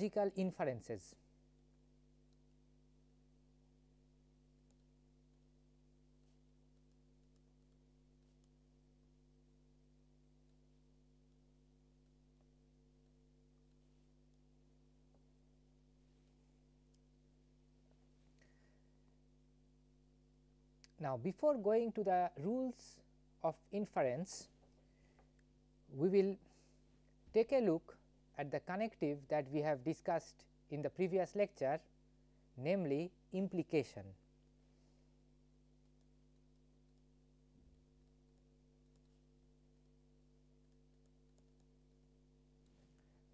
logical inferences. Now, before going to the rules of inference, we will take a look at the connective that we have discussed in the previous lecture namely implication.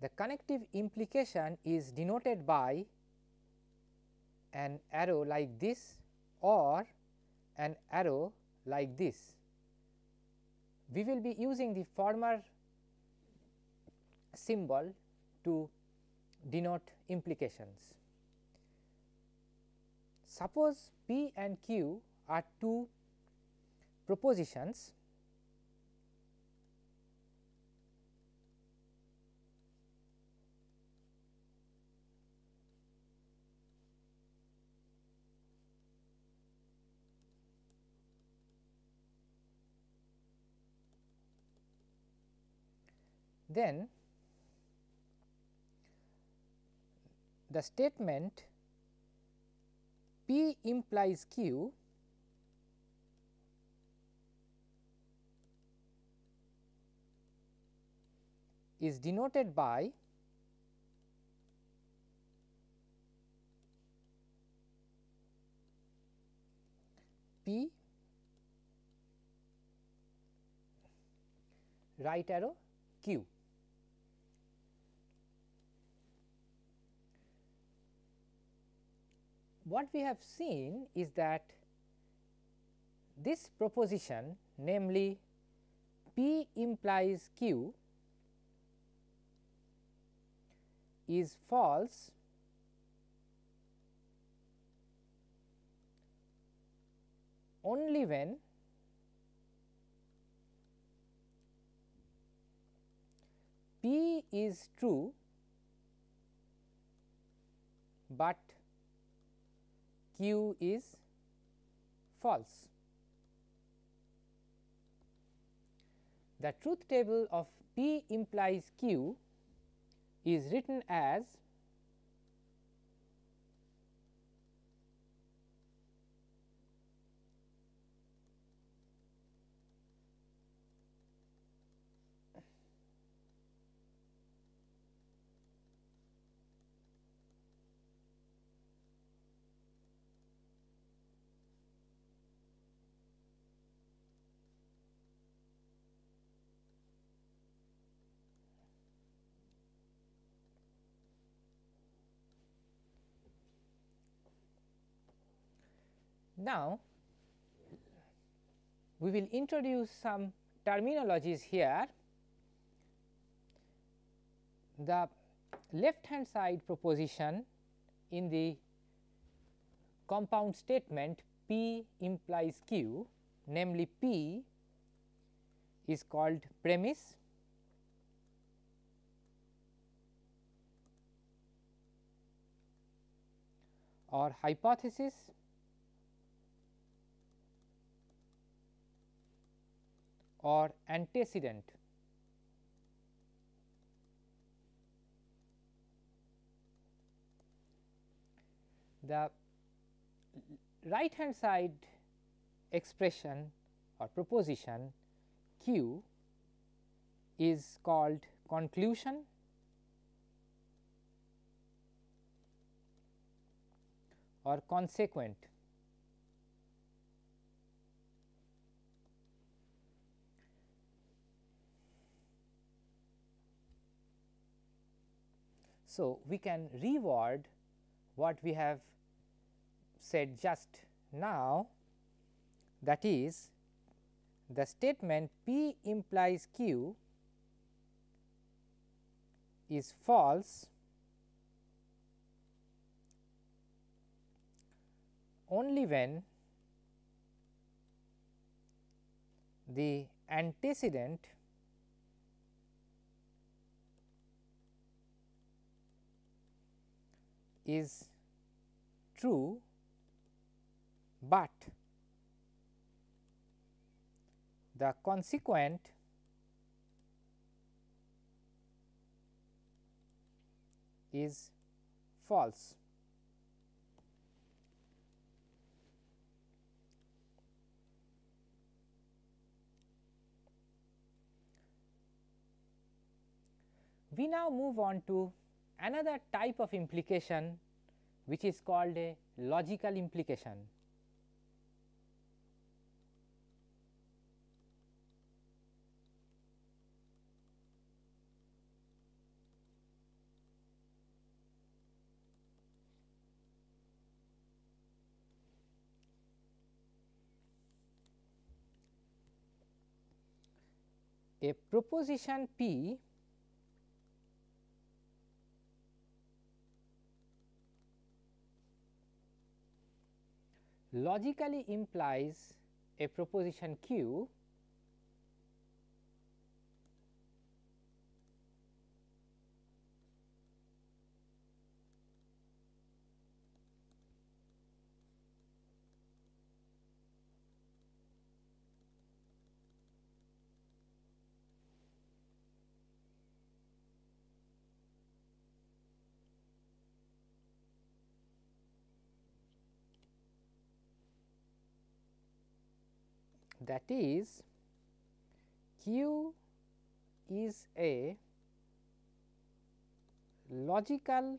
The connective implication is denoted by an arrow like this or an arrow like this. We will be using the former symbol to denote implications. Suppose P and Q are two propositions then the statement P implies Q is denoted by P right arrow Q. what we have seen is that this proposition namely P implies Q is false only when P is true, but q is false. The truth table of P implies q is written as Now, we will introduce some terminologies here. The left hand side proposition in the compound statement P implies Q namely P is called premise or hypothesis or antecedent. The right hand side expression or proposition q is called conclusion or consequent. So, we can reword what we have said just now that is the statement P implies Q is false only when the antecedent is true, but the consequent is false. We now move on to another type of implication which is called a logical implication. A proposition P logically implies a proposition q that is q is a logical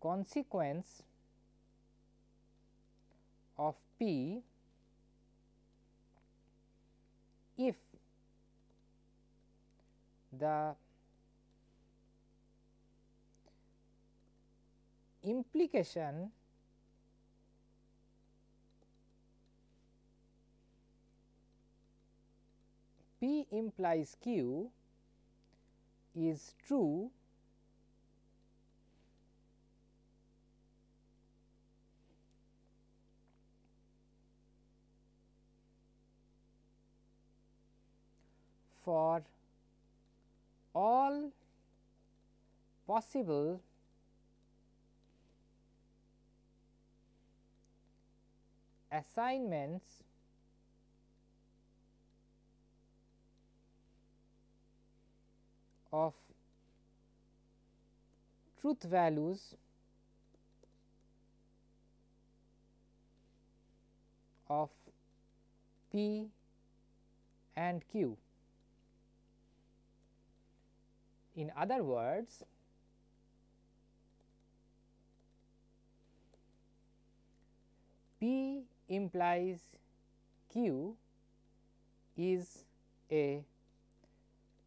consequence of p if the implication P implies Q is true for all possible assignments of truth values of P and Q. In other words, P implies Q is a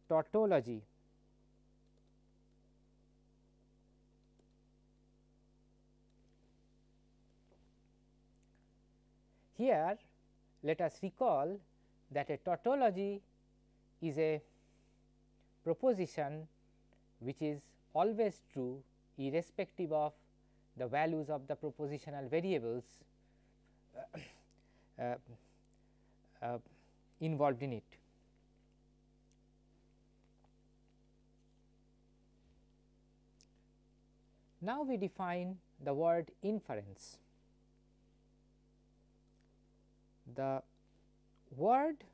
tautology. Here let us recall that a tautology is a proposition which is always true irrespective of the values of the propositional variables uh, uh, uh, involved in it. Now, we define the word inference. The word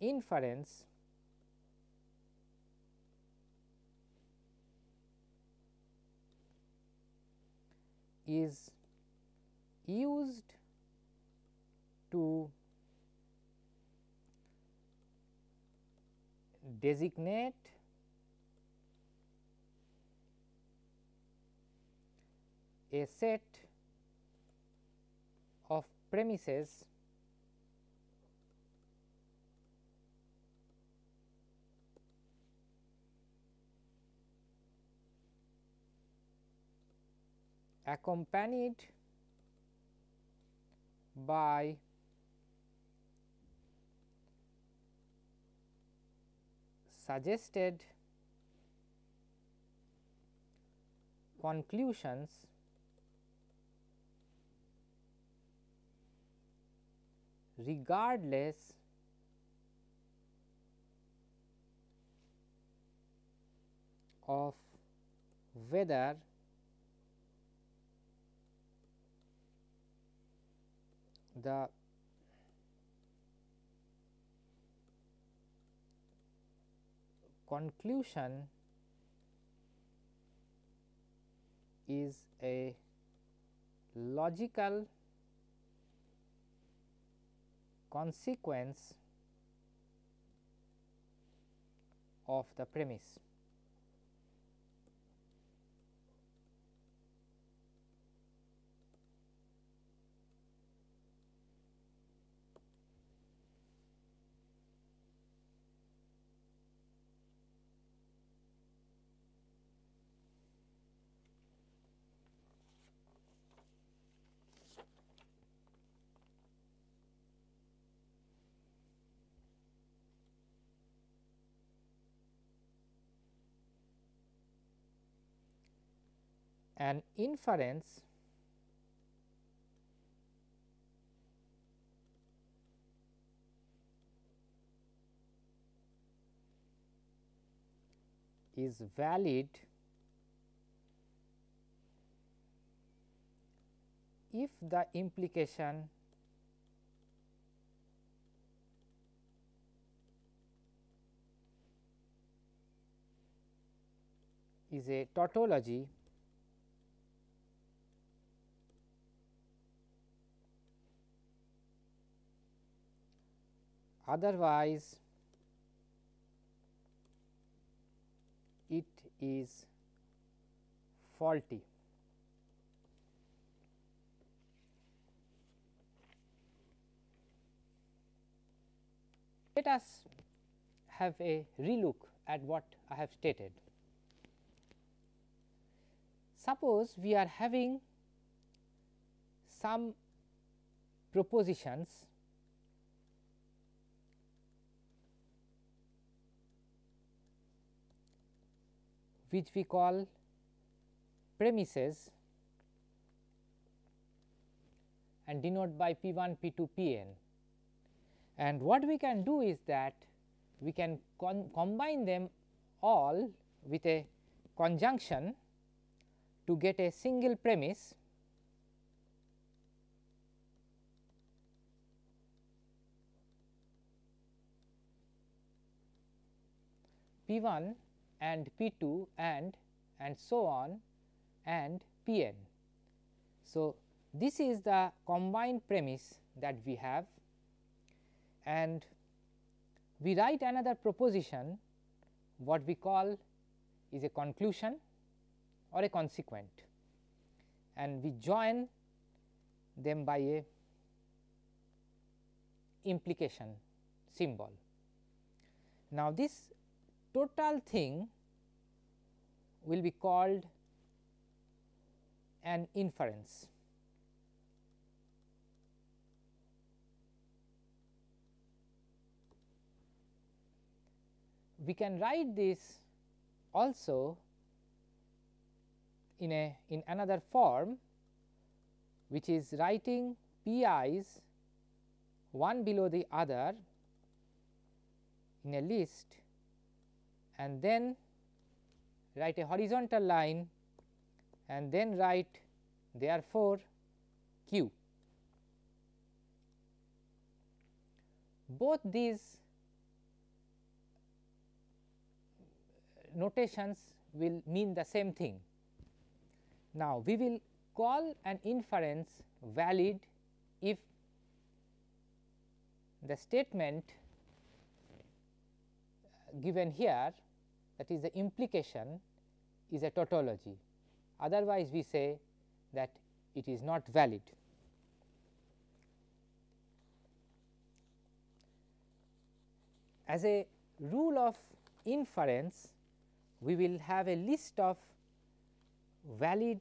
inference is used to designate a set premises accompanied by suggested conclusions regardless of whether the conclusion is a logical consequence of the premise. An inference is valid if the implication is a tautology otherwise it is faulty. Let us have a relook at what I have stated. Suppose we are having some propositions which we call premises and denote by P 1, P 2, P n. And what we can do is that we can combine them all with a conjunction to get a single premise P 1 and P 2 and and so on and P n. So, this is the combined premise that we have and we write another proposition what we call is a conclusion or a consequent and we join them by a implication symbol. Now, this total thing will be called an inference. We can write this also in a in another form which is writing p i's one below the other in a list and then write a horizontal line and then write therefore, q. Both these notations will mean the same thing. Now, we will call an inference valid if the statement given here that is the implication is a tautology otherwise we say that it is not valid. As a rule of inference we will have a list of valid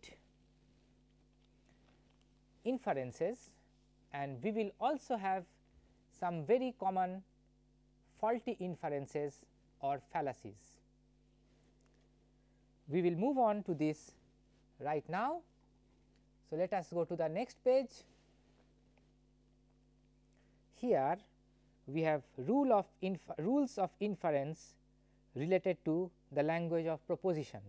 inferences and we will also have some very common faulty inferences or fallacies. We will move on to this right now. So, let us go to the next page. Here we have rule of rules of inference related to the language of proposition.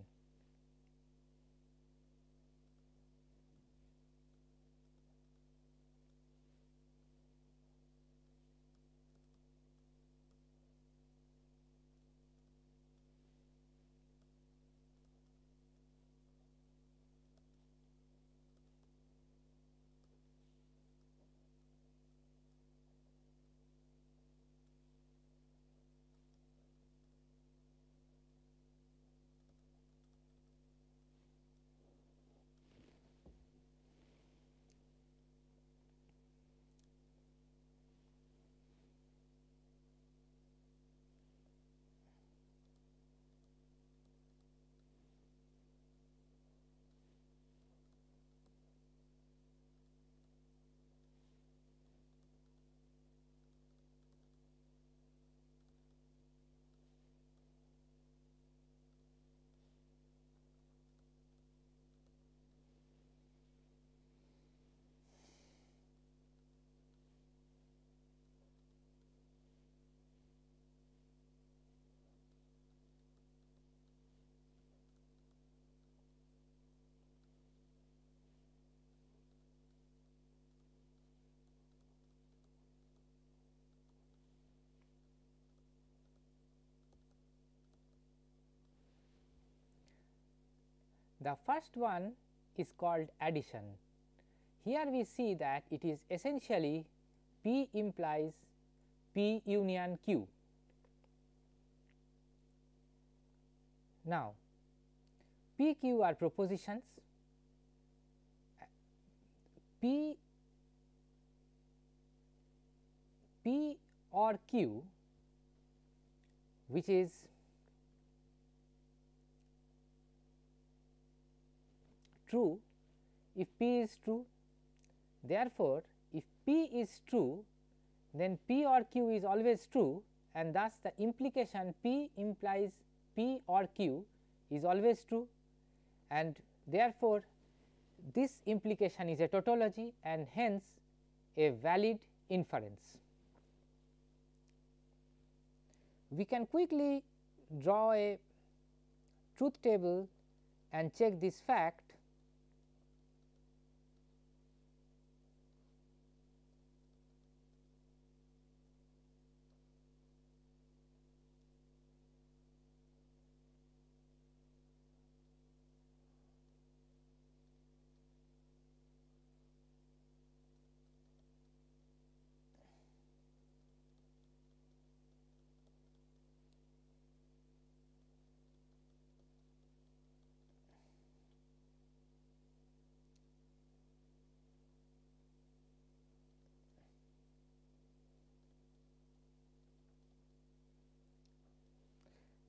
The first one is called addition. Here we see that it is essentially P implies P union Q. Now, P Q are propositions, P P or Q which is true if P is true. Therefore, if P is true then P or Q is always true and thus the implication P implies P or Q is always true and therefore, this implication is a tautology and hence a valid inference. We can quickly draw a truth table and check this fact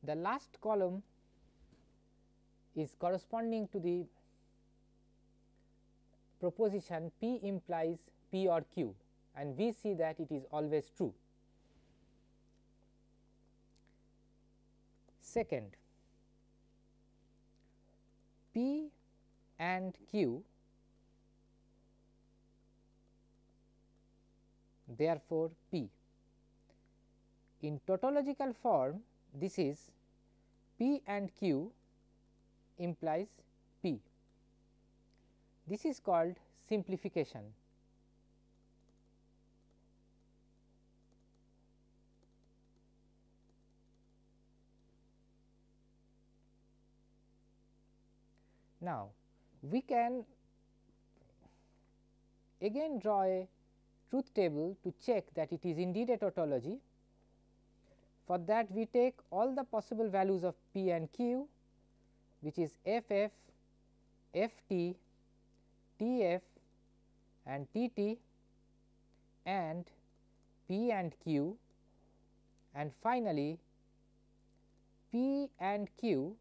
The last column is corresponding to the proposition P implies P or Q and we see that it is always true. Second, P and Q therefore, P. In tautological form this is P and Q implies P. This is called simplification. Now, we can again draw a truth table to check that it is indeed a tautology for that we take all the possible values of P and Q which is F F, F T, T F and T T and P and Q and finally, P and Q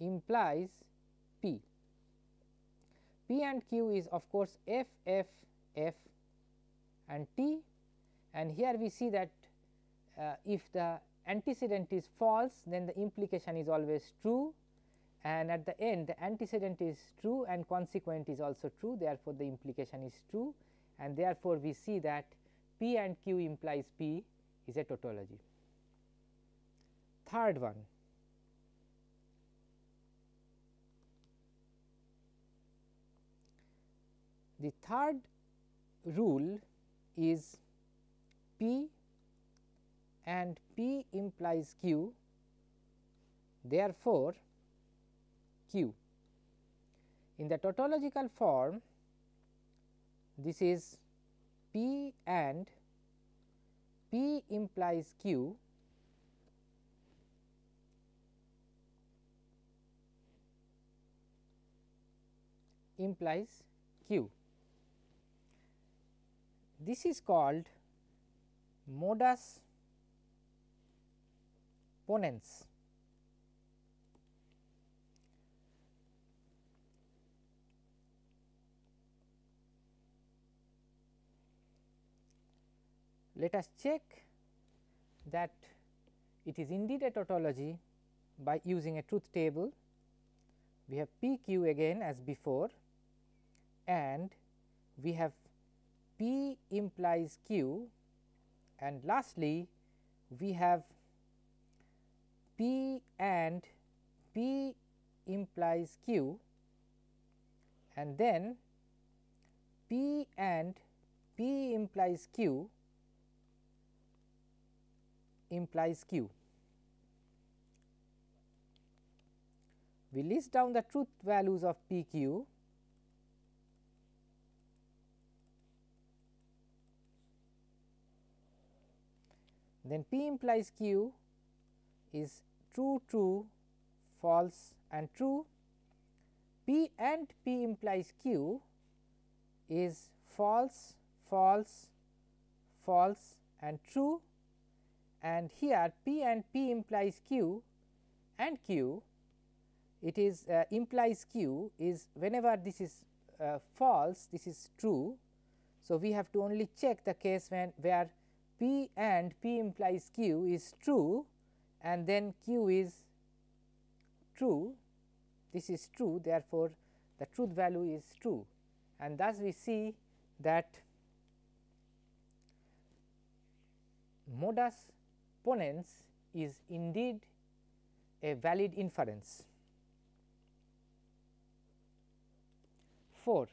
implies P. P and Q is of course, F F F and T and here we see that Uh, if the antecedent is false then the implication is always true and at the end the antecedent is true and consequent is also true therefore, the implication is true and therefore, we see that P and Q implies P is a tautology. third one. The third rule is P and P implies Q therefore, Q. In the tautological form this is P and P implies Q implies Q. This is called modus ponens. Let us check that it is indeed a tautology by using a truth table. We have P q again as before and we have P implies Q and lastly we have P and P implies Q and then P and P implies Q implies q. We list down the truth values of p q then p implies q is true true false and true p and p implies q is false false false and true and here P and P implies Q and Q it is uh, implies Q is whenever this is uh, false this is true. So, we have to only check the case when where P and P implies Q is true and then Q is true this is true therefore, the truth value is true and thus we see that modus ponens is indeed a valid inference. 4.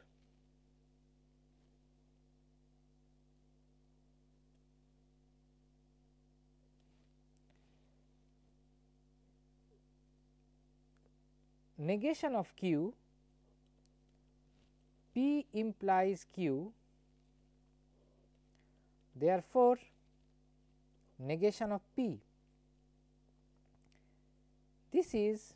Negation of q p implies q therefore, negation of P. This is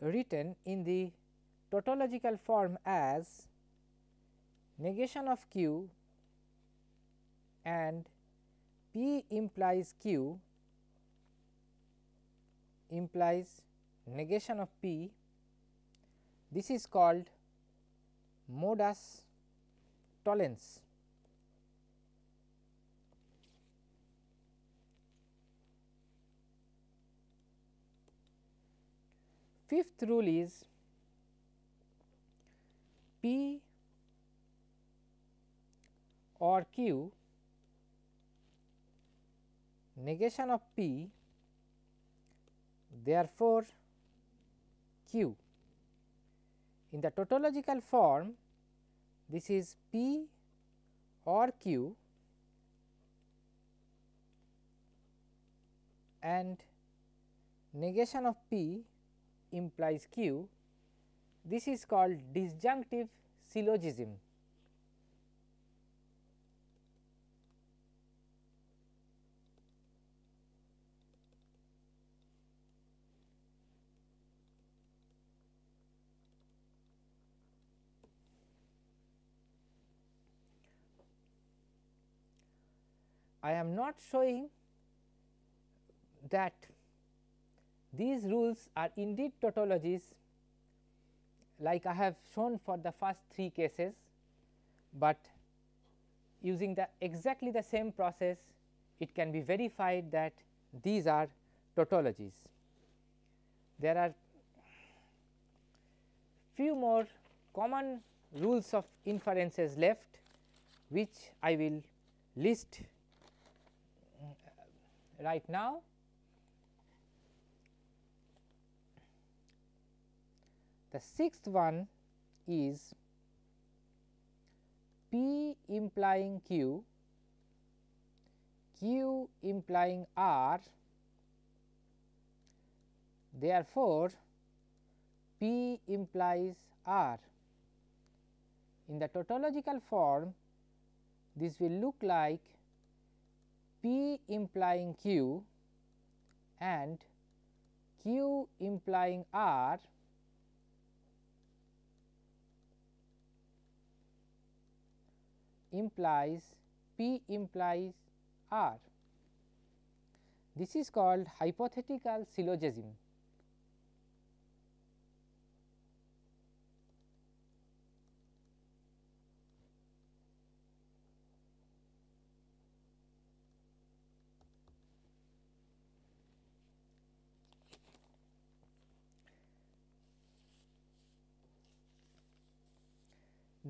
written in the tautological form as negation of Q and P implies Q implies negation of P. This is called modus tollens. Fifth rule is P or Q negation of P therefore, Q. In the tautological form this is P or Q and negation of P implies q, this is called disjunctive syllogism. I am not showing that these rules are indeed tautologies like I have shown for the first three cases, but using the exactly the same process it can be verified that these are tautologies. There are few more common rules of inferences left which I will list right now. The sixth one is P implying Q, Q implying R. Therefore, P implies R. In the tautological form, this will look like P implying Q and Q implying R implies P implies R. This is called hypothetical syllogism.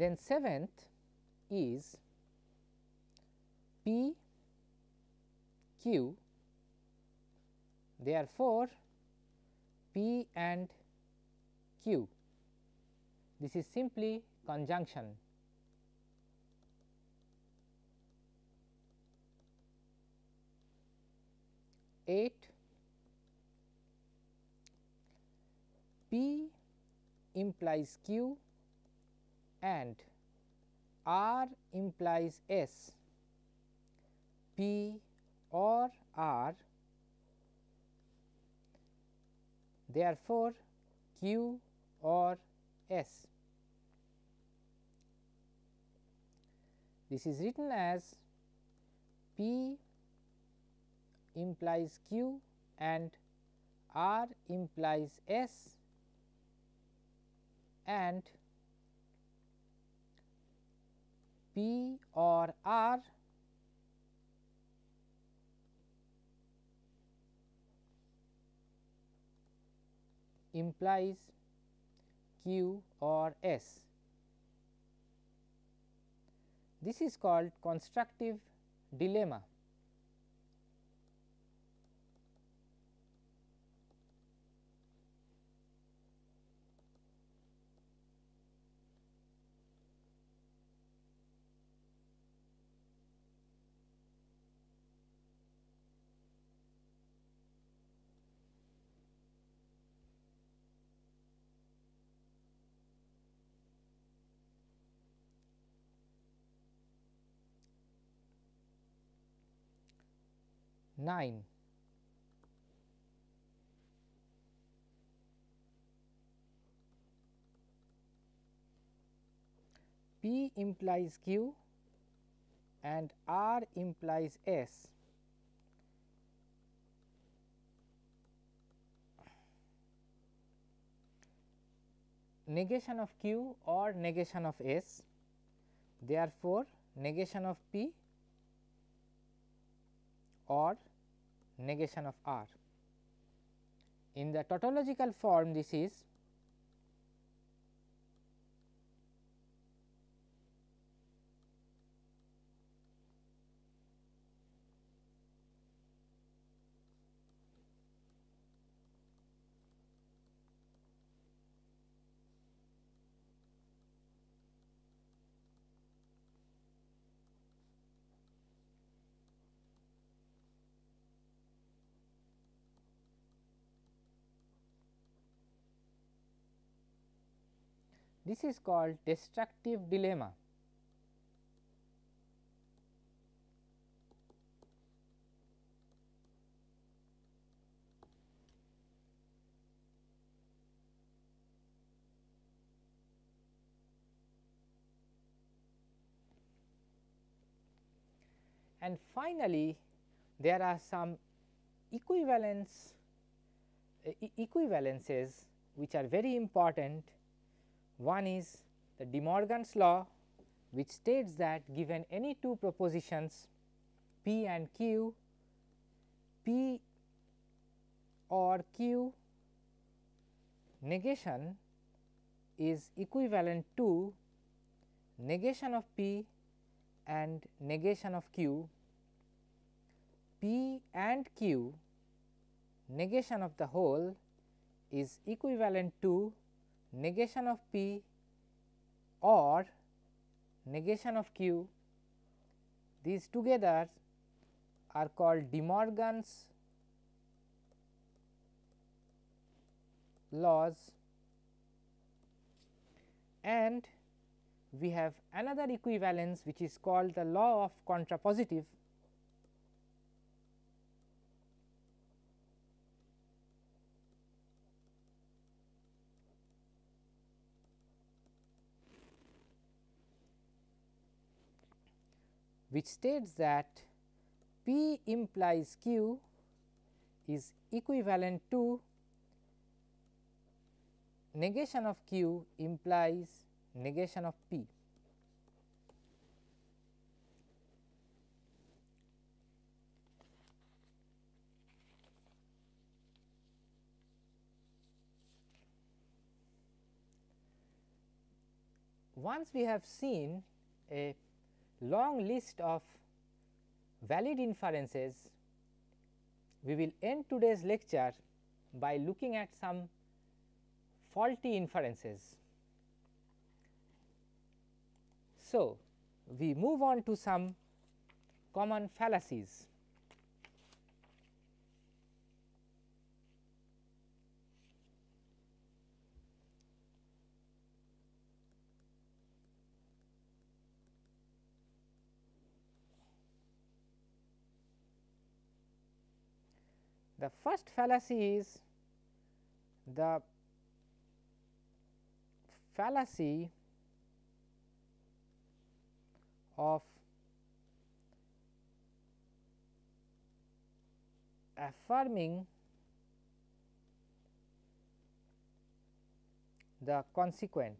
Then seventh is P Q. Therefore, P and Q. This is simply conjunction. Eight. P implies Q and R implies S, P or R therefore, Q or S. This is written as P implies Q and R implies S and P or R implies Q or S. This is called constructive dilemma. 9. P implies Q and R implies S. Negation of Q or negation of S, therefore, negation of P or negation of R. In the tautological form this is This is called destructive dilemma. And finally, there are some equivalence uh, equivalences which are very important one is the De Morgan's law which states that given any two propositions P and Q, P or Q negation is equivalent to negation of P and negation of Q. P and Q negation of the whole is equivalent to negation of P or negation of Q these together are called De Morgan's laws. And we have another equivalence which is called the law of contrapositive which states that P implies Q is equivalent to negation of Q implies negation of P. Once we have seen a long list of valid inferences, we will end today's lecture by looking at some faulty inferences. So, we move on to some common fallacies. The first fallacy is the fallacy of affirming the consequent.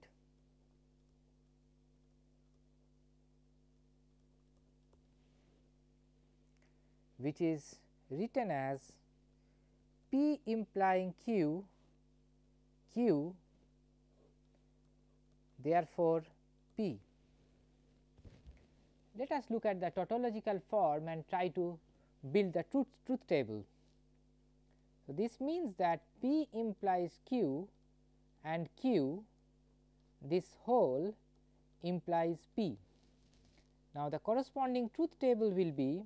Which is written as P implying Q, Q therefore, P. Let us look at the tautological form and try to build the truth, truth table. So, this means that P implies Q and Q this whole implies P. Now, the corresponding truth table will be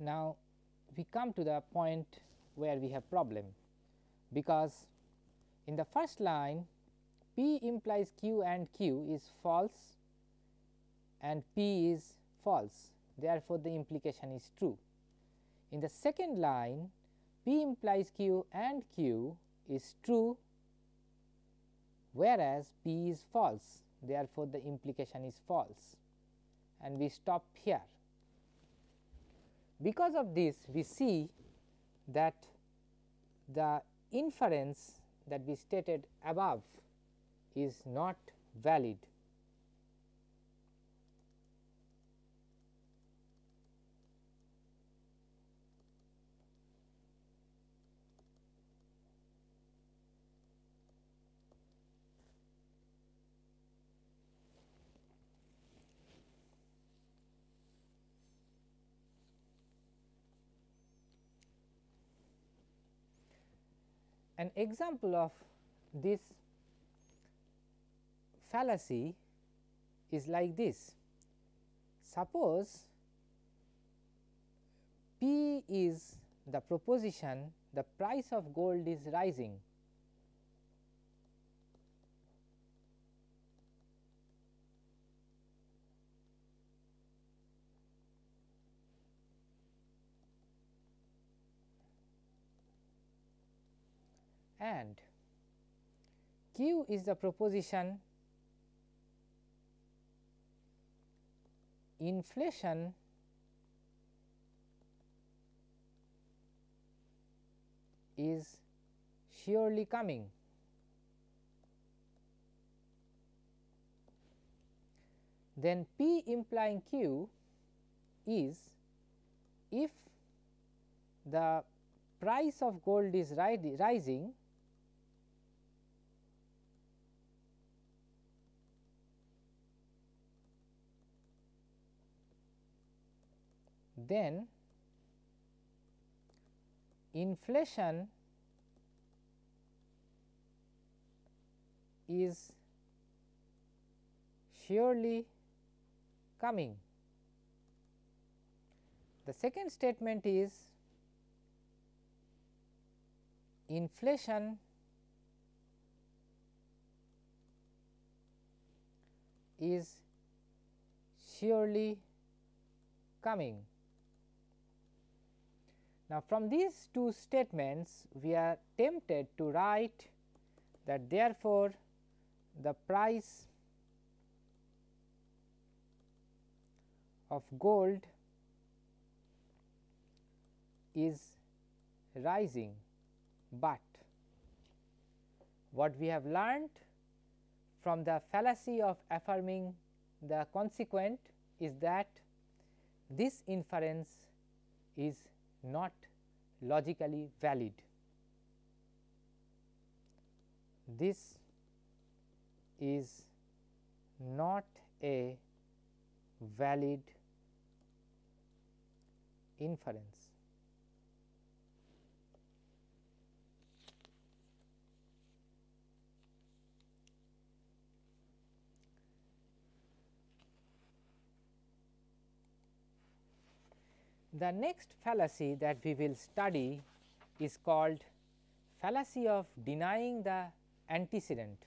Now, we come to the point where we have problem, because in the first line P implies Q and Q is false and P is false therefore, the implication is true. In the second line P implies Q and Q is true whereas P is false therefore, the implication is false and we stop here. Because of this we see that the inference that we stated above is not valid. An example of this fallacy is like this. Suppose P is the proposition the price of gold is rising. And Q is the proposition inflation is surely coming. Then P implying Q is if the price of gold is rising then inflation is surely coming. The second statement is inflation is surely coming. Now, from these two statements we are tempted to write that therefore, the price of gold is rising, but what we have learned from the fallacy of affirming the consequent is that this inference is not logically valid. This is not a valid inference. The next fallacy that we will study is called fallacy of denying the antecedent.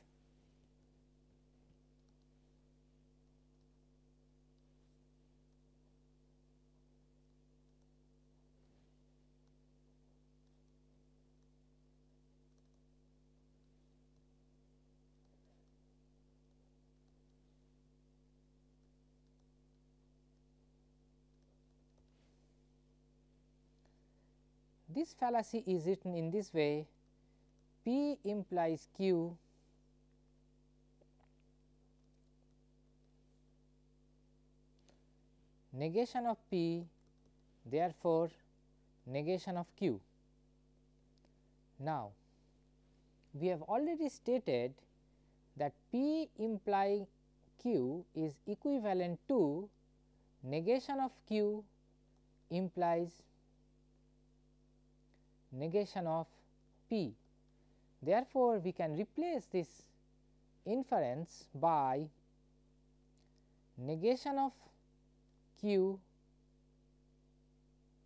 This fallacy is written in this way P implies Q negation of P therefore, negation of Q. Now, we have already stated that P implying Q is equivalent to negation of Q implies negation of P. Therefore, we can replace this inference by negation of Q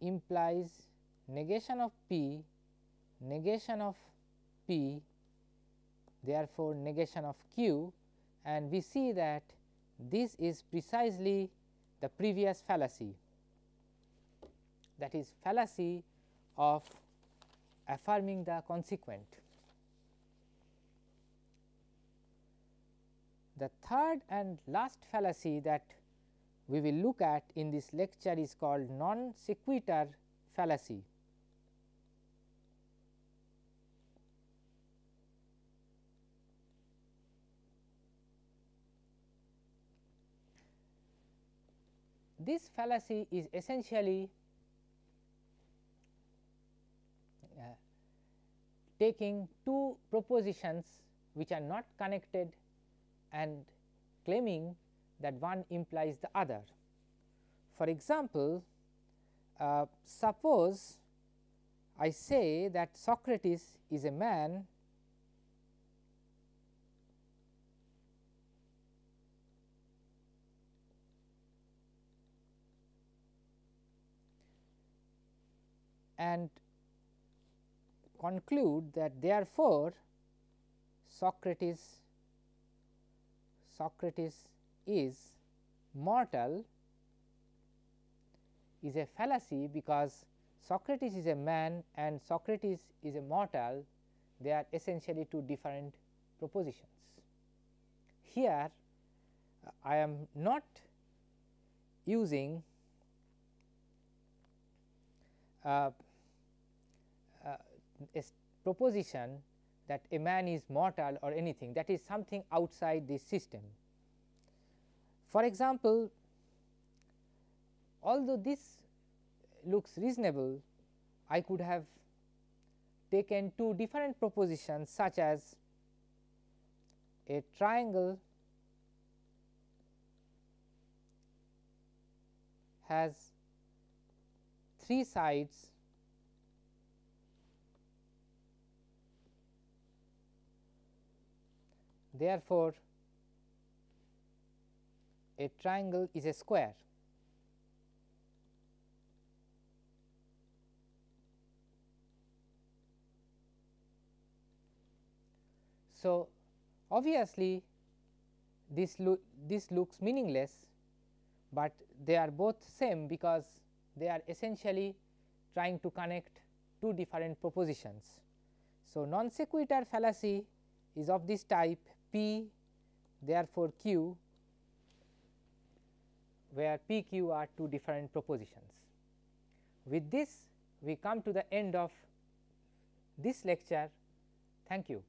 implies negation of P, negation of P, therefore, negation of Q and we see that this is precisely the previous fallacy that is fallacy of affirming the consequent. The third and last fallacy that we will look at in this lecture is called non sequitur fallacy. This fallacy is essentially taking two propositions which are not connected and claiming that one implies the other. For example, uh, suppose I say that Socrates is a man and conclude that therefore, Socrates Socrates is mortal is a fallacy because Socrates is a man and Socrates is a mortal they are essentially two different propositions. Here I am not using uh, proposition that a man is mortal or anything that is something outside this system. For example, although this looks reasonable, I could have taken two different propositions such as a triangle has three sides therefore, a triangle is a square. So, obviously, this, this looks meaningless, but they are both same because they are essentially trying to connect two different propositions. So, non sequitur fallacy is of this type P therefore, Q where P Q are two different propositions. With this we come to the end of this lecture. Thank you.